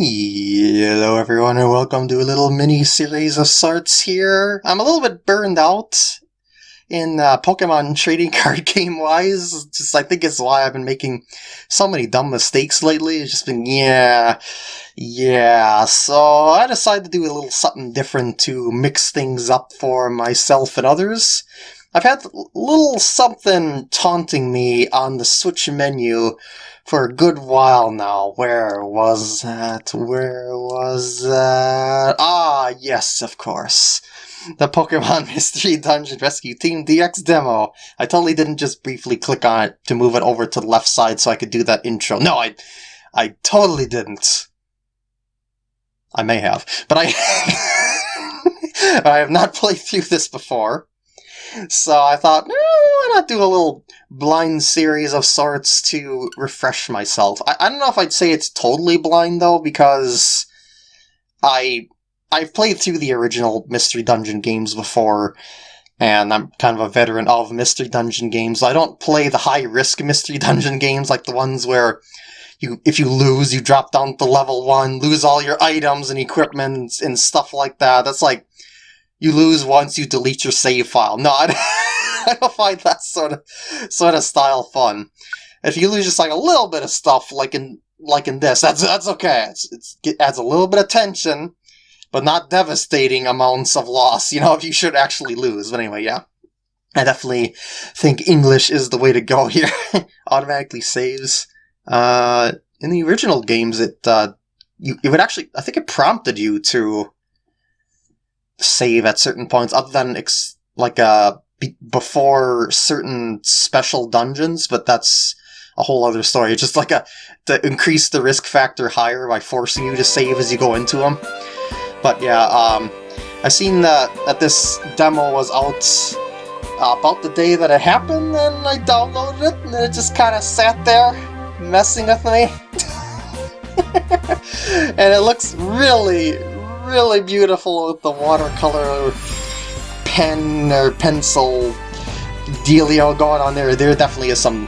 Hello everyone and welcome to a little mini series of sorts here. I'm a little bit burned out in uh, Pokemon trading card game wise. Just I think it's why I've been making so many dumb mistakes lately. It's just been yeah, yeah. So I decided to do a little something different to mix things up for myself and others. I've had little something taunting me on the Switch menu for a good while now. Where was that? Where was that? Ah, yes, of course. The Pokemon Mystery Dungeon Rescue Team DX demo. I totally didn't just briefly click on it to move it over to the left side so I could do that intro. No, I, I totally didn't. I may have, but I, I have not played through this before. So I thought, no, why not do a little blind series of sorts to refresh myself? I, I don't know if I'd say it's totally blind though, because I I've played through the original Mystery Dungeon games before, and I'm kind of a veteran of Mystery Dungeon games. I don't play the high risk Mystery Dungeon games like the ones where you if you lose, you drop down to level one, lose all your items and equipment and stuff like that. That's like you lose once you delete your save file. No, I, I don't find that sort of sort of style fun. If you lose just like a little bit of stuff, like in like in this, that's that's okay. It's, it's it adds a little bit of tension, but not devastating amounts of loss. You know, if you should actually lose. But anyway, yeah. I definitely think English is the way to go here. Automatically saves. Uh, in the original games, it uh, you it would actually I think it prompted you to save at certain points, other than ex- like uh be- before certain special dungeons. But that's a whole other story. It's just like a to increase the risk factor higher by forcing you to save as you go into them. But yeah, um, I seen that that this demo was out uh, about the day that it happened, and I downloaded it, and it just kind of sat there messing with me. and it looks really, really beautiful with the watercolor pen or pencil dealio going on there. There definitely is some,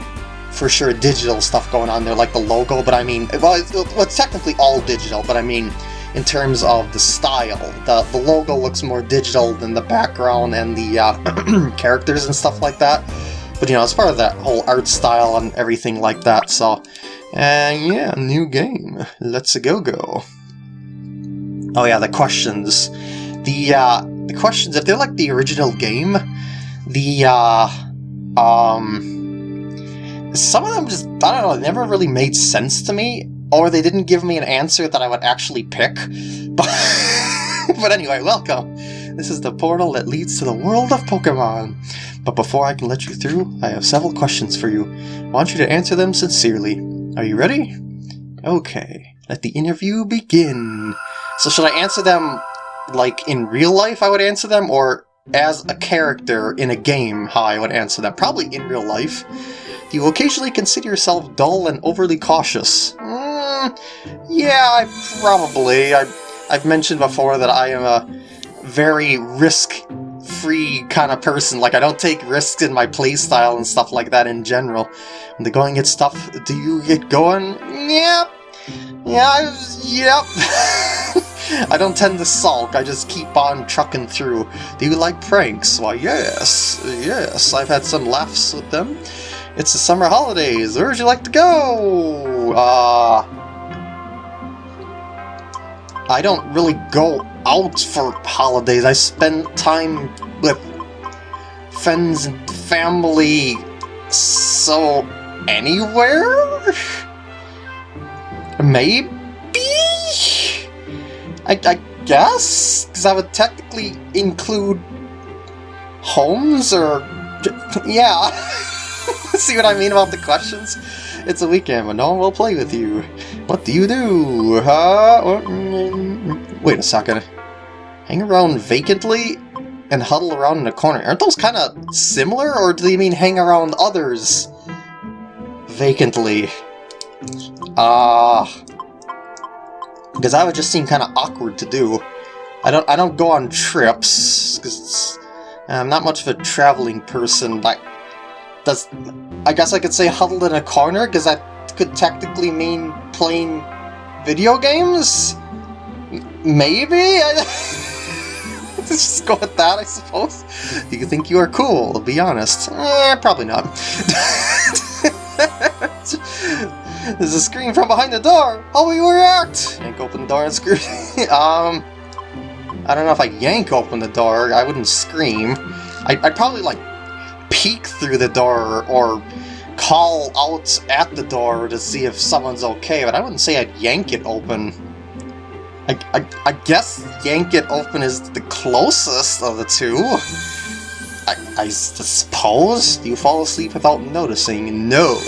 for sure, digital stuff going on there, like the logo, but I mean, well, it's, well, it's technically all digital, but I mean, in terms of the style, the, the logo looks more digital than the background and the uh, characters and stuff like that. But, you know, as part of that whole art style and everything like that, so... And yeah, new game. Let's go go. Oh yeah, the questions. The, uh, the questions, if they're like the original game, the, uh, um, some of them just, I don't know, never really made sense to me, or they didn't give me an answer that I would actually pick. But, but anyway, welcome. This is the portal that leads to the world of Pokemon. But before I can let you through, I have several questions for you. I want you to answer them sincerely. Are you ready? Okay, let the interview begin. So should I answer them like in real life I would answer them, or as a character in a game how I would answer them? Probably in real life. Do you occasionally consider yourself dull and overly cautious? Mm, yeah, I probably. I, I've mentioned before that I am a very risk-free kind of person. Like, I don't take risks in my playstyle and stuff like that in general. When the going gets tough, do you get going? Yeah. Yeah, I, yep. I don't tend to sulk, I just keep on trucking through. Do you like pranks? Why, yes, yes, I've had some laughs with them. It's the summer holidays, where would you like to go? Uh... I don't really go out for holidays, I spend time with friends and family, so anywhere? Maybe? I, I guess? Because I would technically include homes or... Yeah. See what I mean about the questions? It's a weekend, but no one will play with you. What do you do? Huh? Wait a second. Hang around vacantly and huddle around in a corner. Aren't those kind of similar, or do they mean hang around others vacantly? Ah... Uh, because that would just seem kind of awkward to do. I don't I don't go on trips because I'm not much of a traveling person. Like, does I guess I could say huddled in a corner because that could technically mean playing Video games? Maybe? Let's just go with that, I suppose. You think you are cool, to be honest. Eh, probably not. There's a scream from behind the door! How will you react? Yank open the door and scream. um, I don't know if I yank open the door, I wouldn't scream. I, I'd probably, like, peek through the door or call out at the door to see if someone's okay, but I wouldn't say I'd yank it open. I, I, I guess yank it open is the closest of the two. I, I suppose? Do you fall asleep without noticing? No.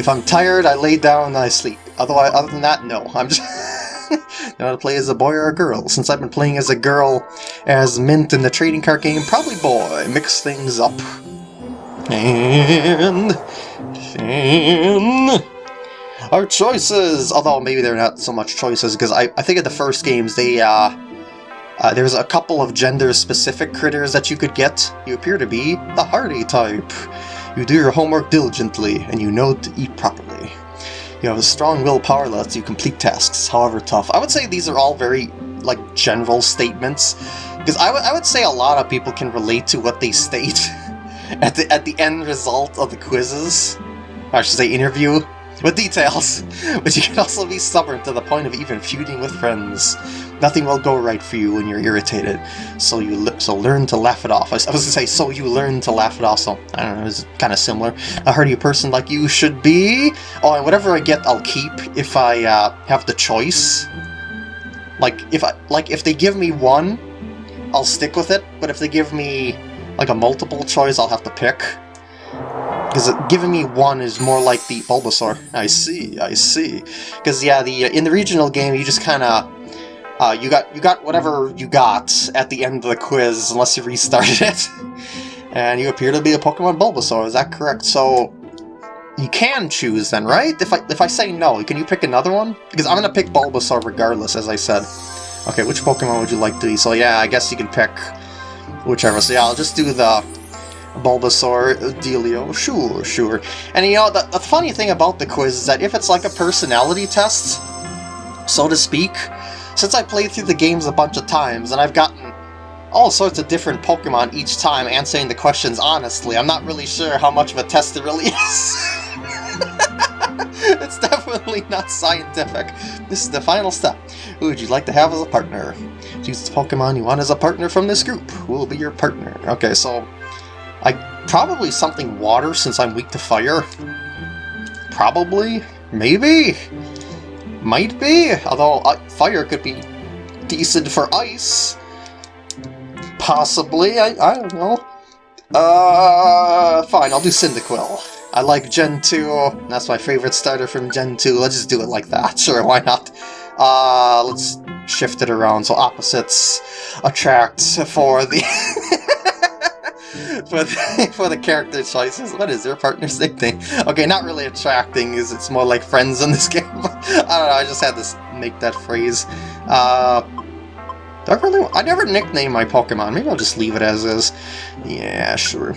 If I'm tired, I lay down and I sleep. Otherwise, other than that, no. I'm just... know how to play as a boy or a girl. Since I've been playing as a girl as Mint in the trading card game, probably boy. Mix things up. And... And... Our choices! Although maybe they're not so much choices, because I, I think in the first games they, uh, uh, there's a couple of gender-specific critters that you could get. You appear to be the hardy type. You do your homework diligently, and you know to eat properly. You have a strong willpower that lets you complete tasks, however tough. I would say these are all very, like, general statements, because I, I would say a lot of people can relate to what they state at the, at the end result of the quizzes. I should say interview with details, but you can also be stubborn to the point of even feuding with friends. Nothing will go right for you when you're irritated, so you so learn to laugh it off. I was going to say, so you learn to laugh it off, so I don't know, it's kind of similar. A hardy person like you should be. Oh, and whatever I get, I'll keep if I uh, have the choice. Like if I like if they give me one, I'll stick with it. But if they give me like a multiple choice, I'll have to pick. Because giving me one is more like the Bulbasaur. I see, I see. Because yeah, the in the regional game, you just kind of uh, you got you got whatever you got at the end of the quiz, unless you restarted it. and you appear to be a Pokemon Bulbasaur. Is that correct? So you can choose then, right? If I if I say no, can you pick another one? Because I'm gonna pick Bulbasaur regardless, as I said. Okay, which Pokemon would you like to be? So yeah, I guess you can pick whichever. So yeah, I'll just do the Bulbasaur, Delio, sure, sure. And you know, the, the funny thing about the quiz is that if it's like a personality test, so to speak, since I played through the games a bunch of times and I've gotten all sorts of different Pokemon each time answering the questions honestly, I'm not really sure how much of a test it really is. it's definitely not scientific. This is the final step. Who would you like to have as a partner? Choose the Pokemon you want as a partner from this group. Who will be your partner? Okay, so I probably something water since I'm weak to fire. Probably? Maybe? Might be? Although uh, fire could be decent for ice. Possibly, I, I don't know. Uh, fine, I'll do Cyndaquil. I like Gen 2, that's my favorite starter from Gen 2, let's just do it like that, sure, why not? Uh, let's shift it around so opposites attract for the... for the, for the character choices. What is their partner's nickname? Okay, not really attracting, is it's more like friends in this game. I don't know, I just had to make that phrase. Uh, do I really? I never nickname my Pokemon. Maybe I'll just leave it as is. Yeah, sure.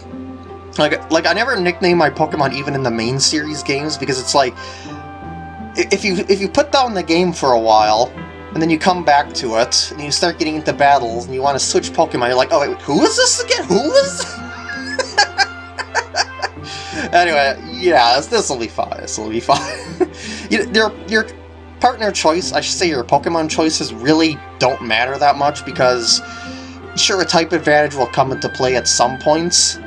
Like, like I never nickname my Pokemon even in the main series games because it's like if you if you put down the game for a while and then you come back to it and you start getting into battles and you want to switch Pokemon, you're like, oh wait, who is this again? Who is? Anyway, yeah, this will be fine. This will be fine. you, your your partner choice, I should say, your Pokemon choices really don't matter that much because sure, a type advantage will come into play at some points.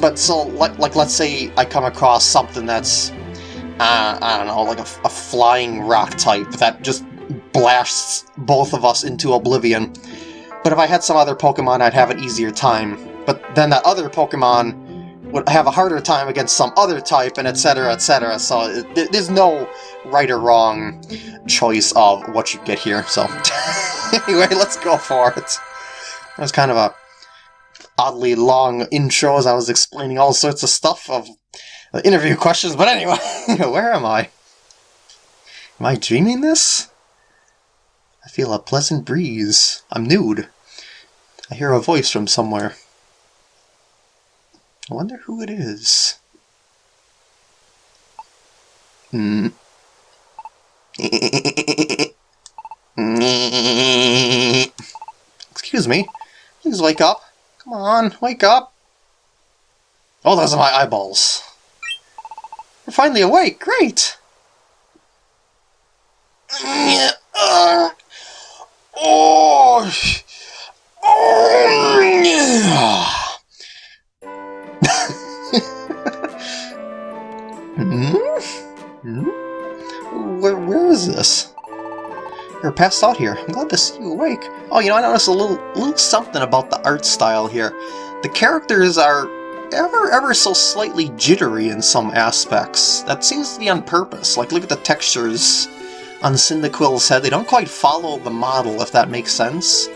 But so, like, like let's say I come across something that's uh, I don't know, like a, a, flying rock type that just blasts both of us into oblivion. But if I had some other Pokemon, I'd have an easier time. But then that other Pokemon would have a harder time against some other type, and etc, etc. So it, there's no right or wrong choice of what you get here. So anyway, let's go for it. That was kind of a oddly long intro as I was explaining all sorts of stuff of interview questions, but anyway, where am I? Am I dreaming this? I feel a pleasant breeze. I'm nude. I hear a voice from somewhere. I wonder who it is. Hmm. Excuse me. Please wake up. Come on, wake up. Oh, those are my eyeballs. We're finally awake. Great. Uh, oh. Hmm? Hmm? Where, where is this? You're passed out here. I'm glad to see you awake. Oh, you know, I noticed a little, little something about the art style here. The characters are ever, ever so slightly jittery in some aspects. That seems to be on purpose. Like, look at the textures on Cyndaquil's head. They don't quite follow the model, if that makes sense.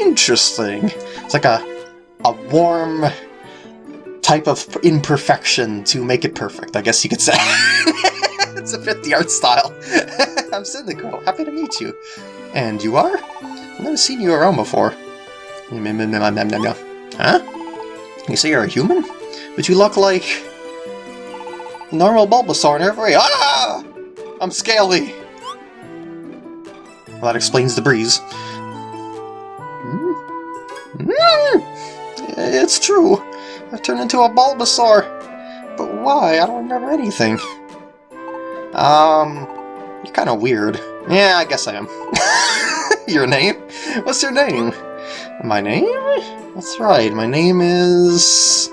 Interesting. It's like a, a warm type of imperfection to make it perfect, I guess you could say. it's a bit the art style. I'm Cyndaquil. Happy to meet you. And you are? I've never seen you around before. Mm, mm, mm, huh? You say you're a human? But you look like... normal Bulbasaur in every. Ah! I'm scaly! Well, that explains the breeze. Mm. Mm. It's true. I've turned into a Bulbasaur. But why? I don't remember anything. Um, you're kind of weird. Yeah, I guess I am. your name? What's your name? My name? That's right, my name is...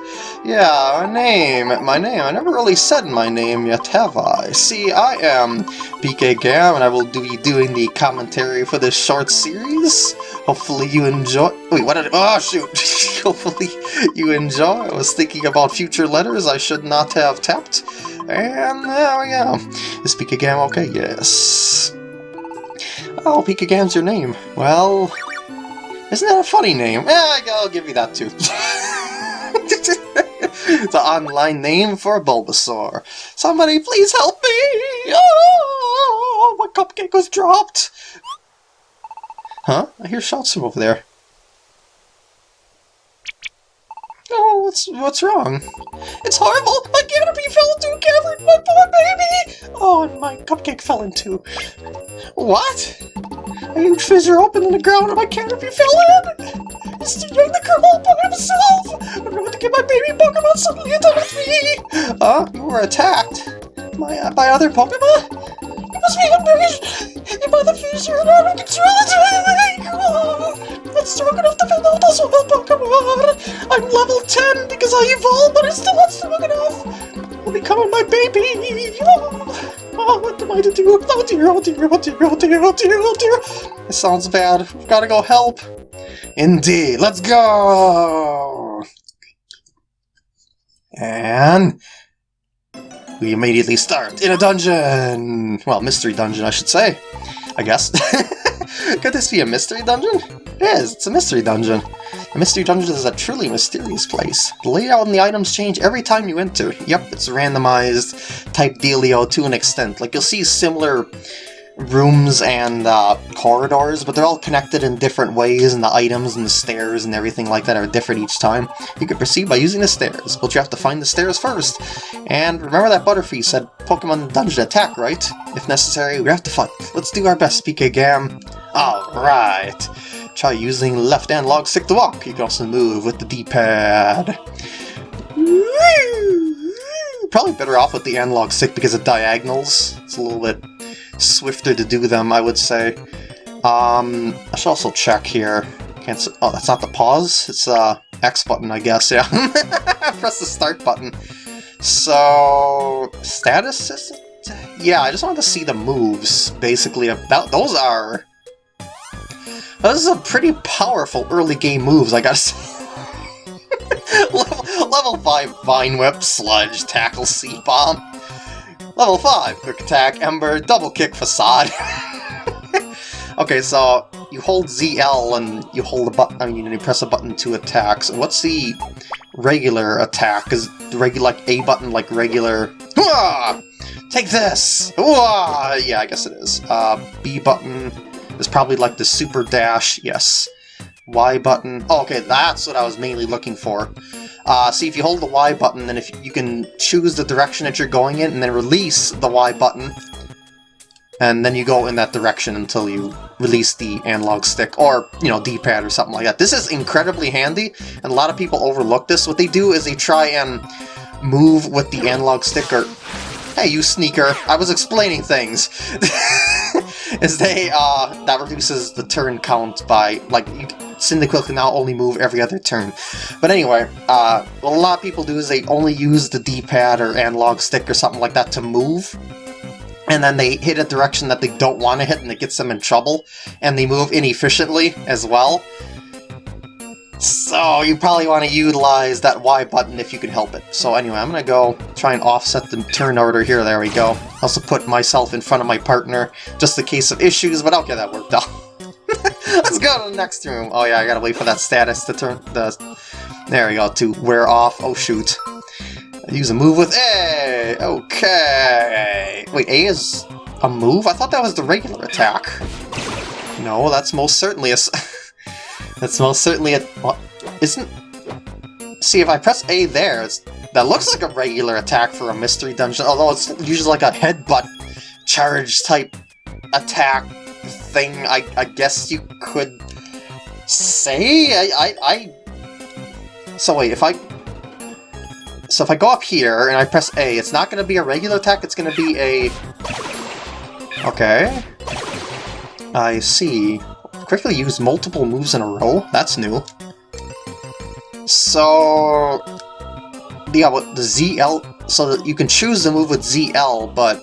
Yeah, my name, my name. I never really said my name yet, have I? See, I am PK Gam, and I will be doing the commentary for this short series. Hopefully you enjoy... Wait, what did. Oh, shoot! Hopefully you enjoy. I was thinking about future letters I should not have tapped. And there we go. Is PK Gam okay? Yes. Oh, PK Gam's your name. Well, isn't that a funny name? Yeah, I'll give you that too. it's an online name for a Bulbasaur. Somebody please help me! Oh, my cupcake was dropped! Huh? I hear shots from over there. Oh, what's what's wrong? It's horrible! My Caterpie fell into a cavern! My poor baby! Oh, and my cupcake fell into... What? A huge fissure opened in the ground and my Caterpie fell in! It's the young Pokemon suddenly attacked me! Uh, you were attacked? My, uh, by other Pokemon? It must be ambushed! By the fissure and control! Oh, not strong enough to fend off those wild Pokemon! I'm level 10 because I evolved, but I'm still not strong enough! I'll be my baby! Oh. Oh, what am I to do? Oh dear, oh dear, oh dear, oh dear, oh dear, oh dear! This sounds bad. We've got to go help. Indeed, let's go! And... We immediately start in a dungeon! Well, mystery dungeon, I should say. I guess. Could this be a mystery dungeon? It is, it's a mystery dungeon. A mystery dungeon is a truly mysterious place. The layout and the items change every time you enter. Yep, it's randomized type dealio to an extent. Like, you'll see similar rooms and uh, corridors, but they're all connected in different ways, and the items and the stairs and everything like that are different each time. You can proceed by using the stairs, but you have to find the stairs first. And remember that Butterfree said Pokemon Dungeon attack, right? If necessary, we have to fight. Let's do our best, PK Gam. Alright. Try using left analog stick to walk. You can also move with the D-pad. Probably better off with the analog stick because of diagonals. It's a little bit swifter to do them, I would say. Um, I should also check here. Can't. Oh, that's not the pause. It's uh X button, I guess. Yeah. Press the start button. So status. Yeah, I just wanted to see the moves. Basically, about those are those are pretty powerful early game moves, I gotta say. level, level 5 Vine Whip, Sludge, Tackle, Seed Bomb. Level 5 Quick Attack, Ember, Double Kick, Facade. okay, so you hold ZL and you hold a button, I mean, you press a button to attack. So what's the regular attack? Is the regular, like, A button, like regular... Hooah! Take this! Hooah! Yeah, I guess it is. Uh, B button is probably like the super dash, yes. Y button. Oh, okay, that's what I was mainly looking for. Uh, see, if you hold the Y button, then if you can choose the direction that you're going in, and then release the Y button, and then you go in that direction until you release the analog stick or, you know, D-pad or something like that. This is incredibly handy, and a lot of people overlook this. What they do is they try and move with the analog stick or... Hey, you sneaker! I was explaining things! is they, uh, that reduces the turn count by, like, you, Cyndaquil can now only move every other turn. But anyway, uh, what a lot of people do is they only use the D-pad or analog stick or something like that to move, and then they hit a direction that they don't want to hit and it gets them in trouble, and they move inefficiently as well. So you probably want to utilize that Y button if you can help it. So anyway, I'm going to go try and offset the turn order here. There we go. Also put myself in front of my partner, just in case of issues, but I'll get that worked out. Let's go to the next room. Oh yeah, I gotta wait for that status to turn the... There we go, to wear off. Oh shoot. Use a move with A! Okay! Wait, A is a move? I thought that was the regular attack. No, that's most certainly a... that's most certainly a... What? Isn't... See, if I press A there, that looks like a regular attack for a mystery dungeon, although it's usually like a headbutt charge type attack thing, I, I guess you could say? I, I, I... So wait, if I so if I go up here and I press A, it's not going to be a regular attack, it's going to be a... Okay. I see. Quickly use multiple moves in a row? That's new. So... Yeah, what the ZL... So that you can choose the move with ZL, but...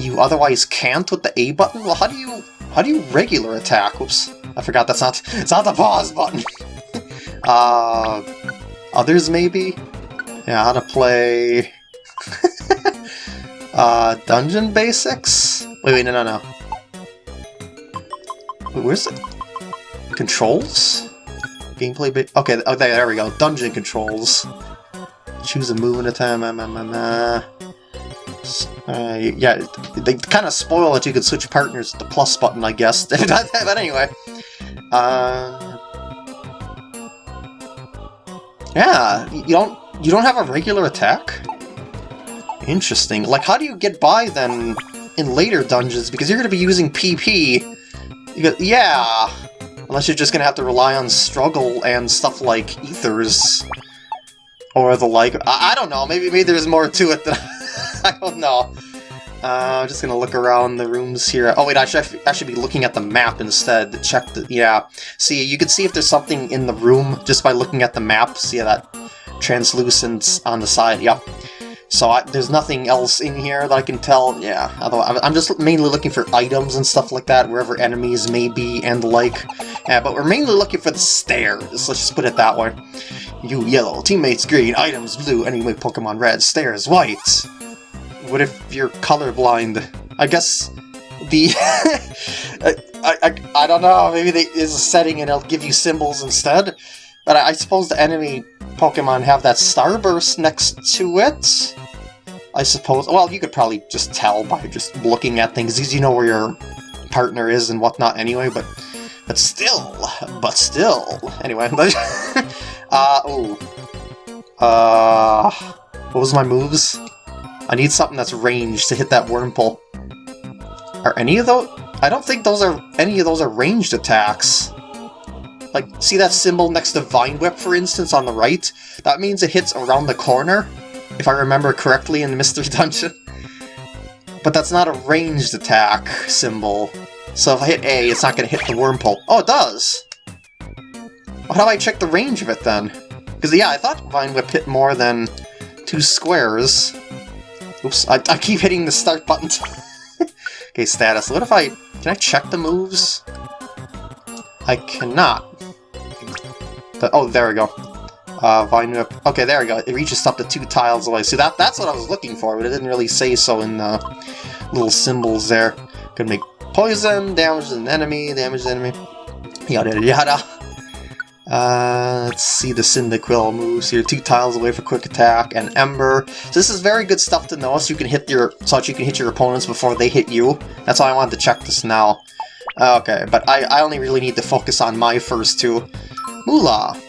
You otherwise can't with the A button? Well, how do you... How do you regular attack? Oops. I forgot that's not... It's not the pause button! uh others, maybe? Yeah, how to play... uh, Dungeon Basics? Wait, wait, no, no, no. Where's it? Controls? Gameplay bit. Okay, okay, there we go. Dungeon controls. Choose a move in a time. Uh, uh, yeah, they kind of spoil that you can switch partners with the plus button, I guess. but anyway. Uh, yeah, you don't you don't have a regular attack? Interesting. Like, how do you get by then in later dungeons? Because you're going to be using PP. Yeah, unless you're just to have to rely on struggle and stuff like ethers or the like. I, I don't know. Maybe maybe there's more to it than I don't know. Uh, I'm just gonna look around the rooms here. Oh wait, I should, I should be looking at the map instead to check the... Yeah. See, you can see if there's something in the room just by looking at the map. See that translucent on the side? Yep. So I, there's nothing else in here that I can tell. Yeah, although I'm just mainly looking for items and stuff like that, wherever enemies may be and the like. Yeah, but we're mainly looking for the stairs. Let's just put it that way. You yellow, teammates green, items blue, anyway Pokemon red, stairs white. What if you're colorblind? I guess the... I, I, I don't know, maybe there is a setting and it'll give you symbols instead. But I, I suppose the enemy Pokemon have that Starburst next to it? I suppose. Well, you could probably just tell by just looking at things, because you know where your partner is and whatnot anyway, but but still, but still. Anyway, but uh, oh. Uh, what was my moves? I need something that's ranged to hit that Wurmple. Are any of those... I don't think those are... any of those are ranged attacks. Like, see that symbol next to Vine Whip, for instance, on the right? That means it hits around the corner, if I remember correctly in Mystery Dungeon. But that's not a ranged attack symbol. So if I hit A, it's not going to hit the Wurmple. Oh, it does! How do I check the range of it, then? Because, yeah, I thought Vine Whip hit more than two squares. Oops, I, I keep hitting the start button. okay, status. What if I... Can I check the moves? I cannot. The, oh, there we go. Uh, Vine Whip. Okay, there we go. It reaches up to two tiles away. See, that that's what I was looking for, but it didn't really say so in the little symbols there. Could make poison, damage an enemy, damage the enemy, yada yada yada. Uh, let's see the Cyndaquil moves here. Two tiles away for quick attack and Ember. So this is very good stuff to know so you can hit your so you can hit your opponents before they hit you. That's why I wanted to check this now. Okay, but I, I only really need to focus on my first two. Moolah.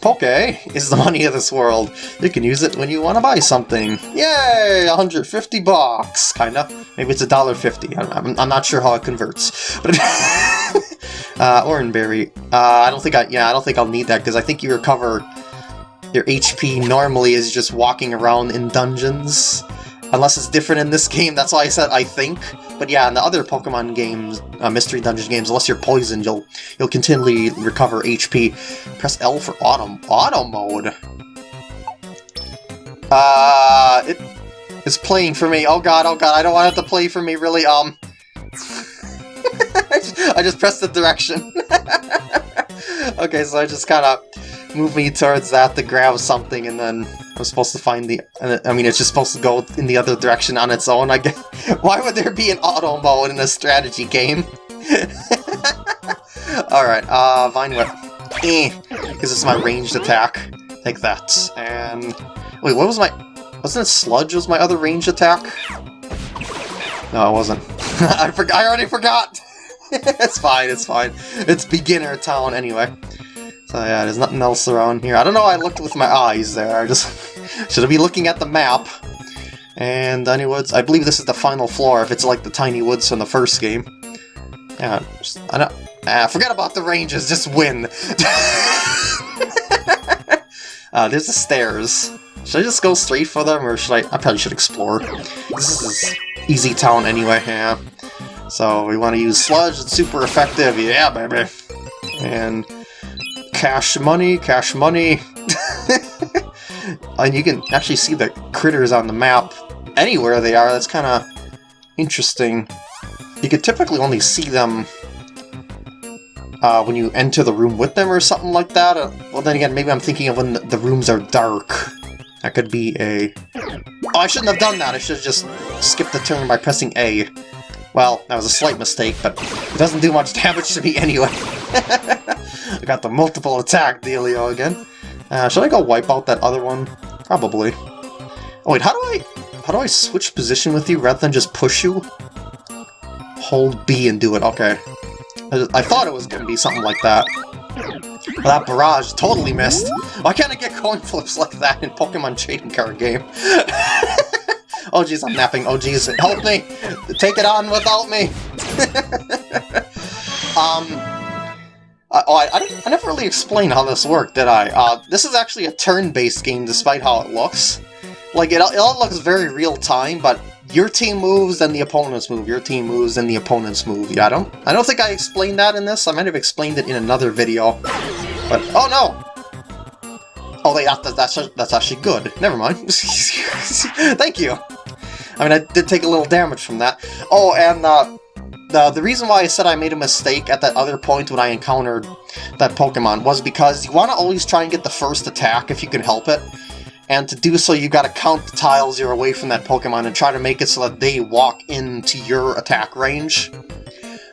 Poke is the money of this world. You can use it when you want to buy something. Yay! 150 bucks, kinda. Maybe it's a dollar fifty. I'm, I'm not sure how it converts. But uh, Oran Berry. Uh, I don't think I. Yeah, I don't think I'll need that because I think you recover your HP normally is just walking around in dungeons. Unless it's different in this game, that's why I said I think. But yeah, in the other Pokemon games, uh, Mystery Dungeon games, unless you're poisoned, you'll you'll continually recover HP. Press L for auto, auto mode. Uh, it is playing for me. Oh god, oh god, I don't want it to play for me, really, um... I, just, pressed the direction. okay, so I just kind of move me towards that to grab something, and then I'm supposed to find the... I mean, it's just supposed to go in the other direction on its own, I guess. Why would there be an auto mode in a strategy game? Alright, uh, Vine Whip. Eh, because it's my ranged attack. Take that. And... Wait, what was my... Wasn't it Sludge was my other ranged attack? No, it wasn't. I, for I already forgot! it's fine, it's fine. It's beginner town anyway. So yeah, there's nothing else around here. I don't know I looked with my eyes there. I just should I be looking at the map. And Tiny Woods, I believe this is the final floor if it's like the Tiny Woods from the first game. Yeah, just, I don't... Ah, forget about the ranges, just win! uh, there's the stairs. Should I just go straight for them, or should I... I probably should explore. This is easy town anyway, yeah. So we want to use Sludge, it's super effective, yeah baby! And cash money, cash money. and you can actually see the critters on the map anywhere they are. That's kind of interesting. You could typically only see them uh, when you enter the room with them or something like that. Uh, well, then again, maybe I'm thinking of when the, the rooms are dark. That could be a... Oh, I shouldn't have done that. I should have just skipped the turn by pressing A. Well, that was a slight mistake, but it doesn't do much damage to me anyway. I got the multiple attack dealio again. Uh, should I go wipe out that other one? Probably. Oh wait, how do I how do I switch position with you rather than just push you? Hold B and do it, okay. I, thought it was gonna be something like that. Well, that barrage totally missed. Why can't I get coin flips like that in Pokemon trading card game? oh jeez, I'm napping. Oh jeez, help me! Take it on without me! um, oh, I, I, I, never really explained how this worked, did I? Uh, this is actually a turn-based game, despite how it looks. Like, it, it all looks very real-time, but your team moves, then the opponent's move. Your team moves, then the opponent's move. Yeah, I don't, I don't think I explained that in this. I might have explained it in another video. But, oh no! Oh, wait, that, that's, that's actually good. Never mind. Thank you! I mean, I did take a little damage from that. Oh, and, uh, the, the reason why I said I made a mistake at that other point when I encountered that Pokemon was because you want to always try and get the first attack if you can help it. And to do so, you got to count the tiles you're away from that Pokemon and try to make it so that they walk into your attack range.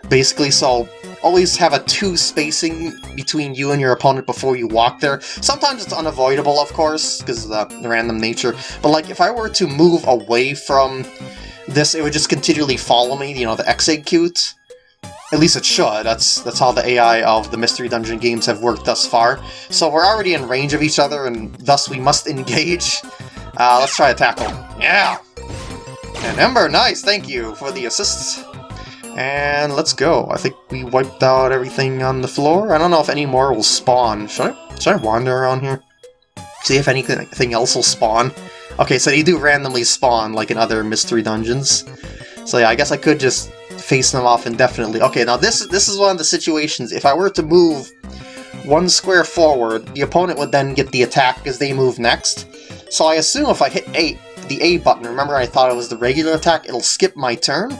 Basically, so always have a two spacing between you and your opponent before you walk there. Sometimes it's unavoidable, of course, because of the, random nature. But like, if I were to move away from this, it would just continually follow me, you know, the execute. At least it should, that's that's how the AI of the Mystery Dungeon games have worked thus far. So we're already in range of each other, and thus we must engage. Uh, let's try a tackle. Yeah! And Ember, nice, thank you for the assists. And let's go. I think we wiped out everything on the floor. I don't know if any more will spawn. Should I, should I wander around here? See if anything else will spawn? Okay, so they do randomly spawn, like in other mystery dungeons. So yeah, I guess I could just face them off indefinitely. Okay, now this, this is one of the situations. If I were to move one square forward, the opponent would then get the attack because they move next. So I assume if I hit A, the A button, remember I thought it was the regular attack, it'll skip my turn?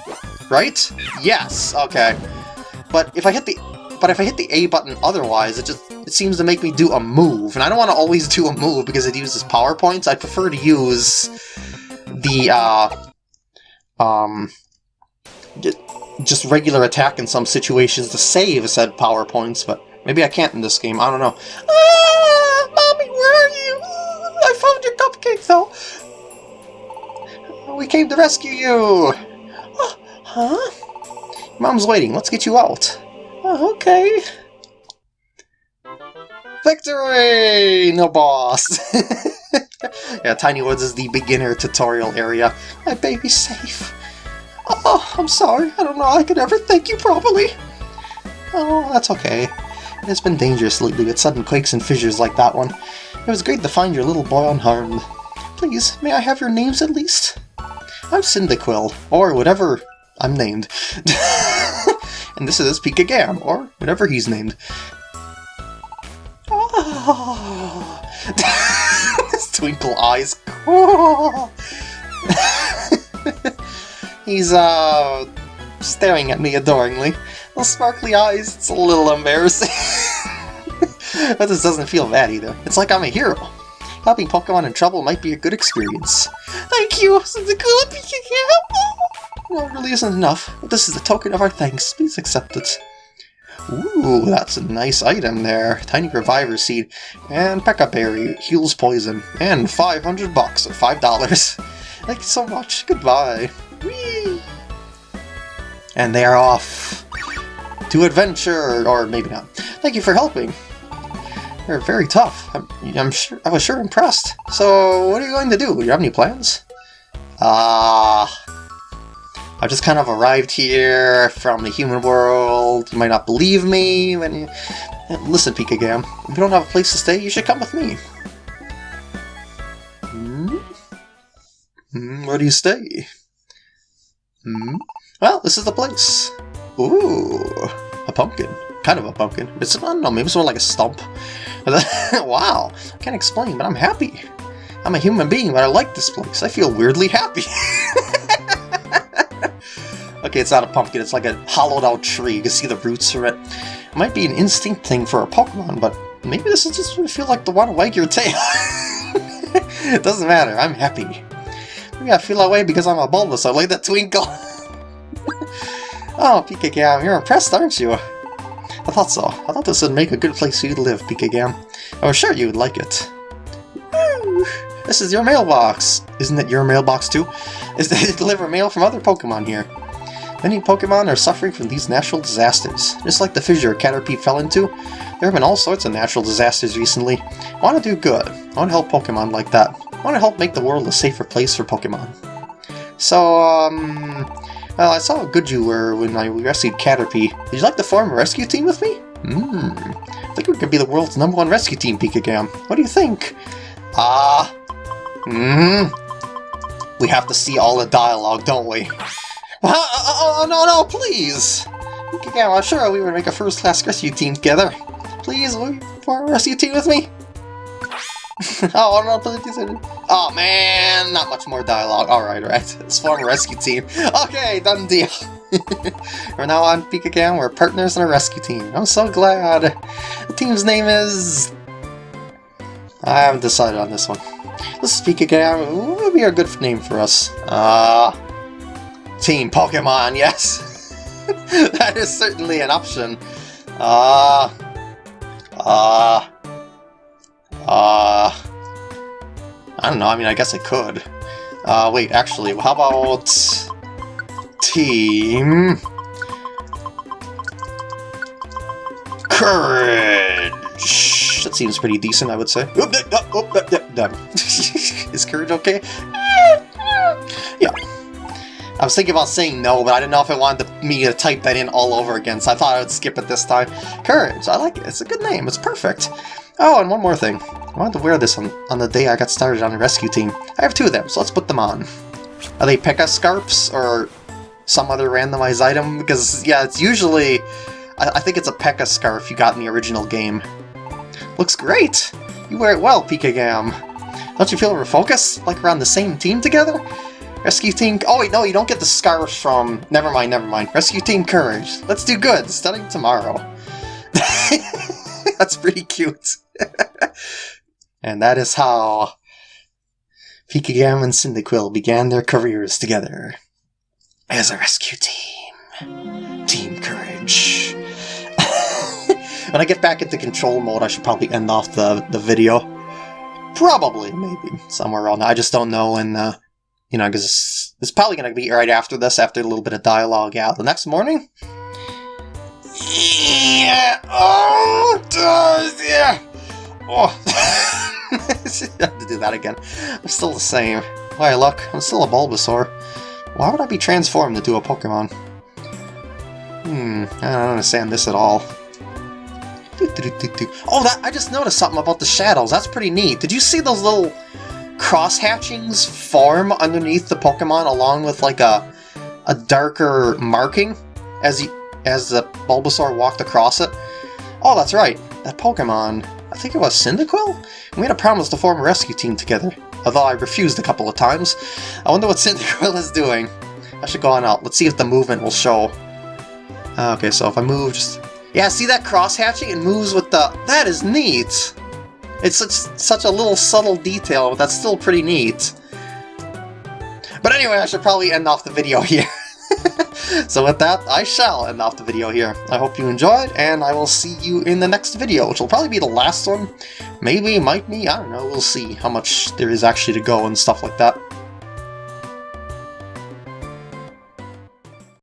Right? Yes, okay. But if I hit the but if I hit the A button otherwise, it just it seems to make me do a move, and I don't want to always do a move because it uses power points. I prefer to use the, uh, um, just regular attack in some situations to save said power points, but maybe I can't in this game, I don't know. Ah, Mommy, where are you? I found your cupcake, though. We came to rescue you. Uh, huh? Mom's waiting, let's get you out. Oh, okay. Victory! No boss! yeah, Tiny Woods is the beginner tutorial area. My baby's safe. Oh, I'm sorry. I don't know I could ever thank you properly. Oh, that's okay. It has been dangerous lately with sudden quakes and fissures like that one. It was great to find your little boy unharmed. Please, may I have your names at least? I'm Cyndaquil, or whatever I'm named. and this is Pika Gam, or whatever he's named. Oh. His twinkle eyes. He's, uh, staring at me adoringly. Those sparkly eyes, it's a little embarrassing. but this doesn't feel bad either. It's like I'm a hero. Helping Pokemon in trouble might be a good experience. Thank you! The good Well, it really isn't enough, but this is a token of our thanks. Please accept it. Ooh, that's a nice item there. Tiny Reviver Seed and Pecha Berry heals poison. And 500 bucks, or $5. Thank you so much. Goodbye. Whee! And they are off to adventure, or maybe not. Thank you for helping. You're very tough. I'm, I'm sure. I was sure impressed. So, what are you going to do? Do you have any plans? Ah. Uh, I just kind of arrived here from the human world. You might not believe me when you... Listen, Pikagam, if you don't have a place to stay, you should come with me. Hmm? Hmm, where do you stay? Hmm? Well, this is the place. Ooh, a pumpkin. Kind of a pumpkin. It's, I don't know, maybe it's more like a stump. wow, I can't explain, but I'm happy. I'm a human being, but I like this place. I feel weirdly happy. Okay, it's not a pumpkin, it's like a hollowed out tree. You can see the roots of it. It might be an instinct thing for a Pokemon, but maybe this is just feel like the one to wag your tail. it doesn't matter, I'm happy. Maybe I feel that way because I'm a Bulbous, I like that twinkle. oh, Pikagam, you're impressed, aren't you? I thought so. I thought this would make a good place for you to live, Pikagam. I was sure you would like it. This is your mailbox! Isn't it your mailbox too? Is they deliver mail from other Pokemon here. Many Pokemon are suffering from these natural disasters. Just like the fissure Caterpie fell into, there have been all sorts of natural disasters recently. I want to do good. I want to help Pokemon like that. I want to help make the world a safer place for Pokemon. So, um... Well, I saw a were when I rescued Caterpie. Would you like to form a rescue team with me? Hmm. I think we could be the world's number one rescue team, Pikagam. What do you think? Ah. Uh, hmm. We have to see all the dialogue, don't we? Uh, uh, uh, oh, oh, no, no, please! I'm sure we would make a first-class rescue team together. Please, will you form a rescue team with me? oh, no, please. Oh, man, not much more dialogue. Alright, right. Let's form a rescue team. Okay, done deal. We're now on Pikagam. We're partners in a rescue team. I'm so glad. The team's name is... I haven't decided on this one. This is Pikagam. What would be a good name for us? Uh... Team Pokemon, yes! that is certainly an option. Uh. Uh. Uh, I don't know, I mean, I guess I could. Uh, wait, actually, how about... Team... Courage! That seems pretty decent, I would say. Is Courage okay? yeah. I was thinking about saying no, but I didn't know if I wanted me to type that in all over again, so I thought I would skip it this time. Courage, I like it. It's a good name. It's perfect. Oh, and one more thing. I wanted to wear this on, on the day I got started on the rescue team. I have two of them, so let's put them on. Are they Pecha scarps or some other randomized item? Because, yeah, it's usually... I, I think it's a Pecha scarf you got in the original game. Looks great! You wear it well, Pikagam. Don't you feel we're focused? Like we're on the same team together? Rescue Team... Oh wait, no, you don't get the scarf from... Never mind, never mind. Rescue Team Courage. Let's do good. Studying tomorrow. That's pretty cute. and that is how Pikagam and Cyndaquil began their careers together as a rescue team. Team Courage. when I get back into control mode, I should probably end off the, the video. Probably, maybe, somewhere around. I just don't know, and uh, you know, because it's, probably going to be right after this, after a little bit of dialogue out. The next morning? Yeah, oh, yeah. Oh! I have to do that again. I'm still the same. Why, look, I'm still a Bulbasaur. Why would I be transformed into a Pokemon? Hmm, I don't understand this at all. Oh, that I just noticed something about the shadows. That's pretty neat. Did you see those little cross hatchings form underneath the Pokemon along with like a a darker marking as he as the Bulbasaur walked across it? Oh, that's right. That Pokemon, I think it was Cyndaquil? We had a promise to form a rescue team together, although I refused a couple of times. I wonder what Cyndaquil is doing. I should go on out. Let's see if the movement will show. Okay, so if I move just yeah, see that cross-hatching? It moves with the... That is neat! It's such, such a little subtle detail, but that's still pretty neat. But anyway, I should probably end off the video here. so with that, I shall end off the video here. I hope you enjoyed, and I will see you in the next video, which will probably be the last one. Maybe, might be, I don't know, we'll see how much there is actually to go and stuff like that.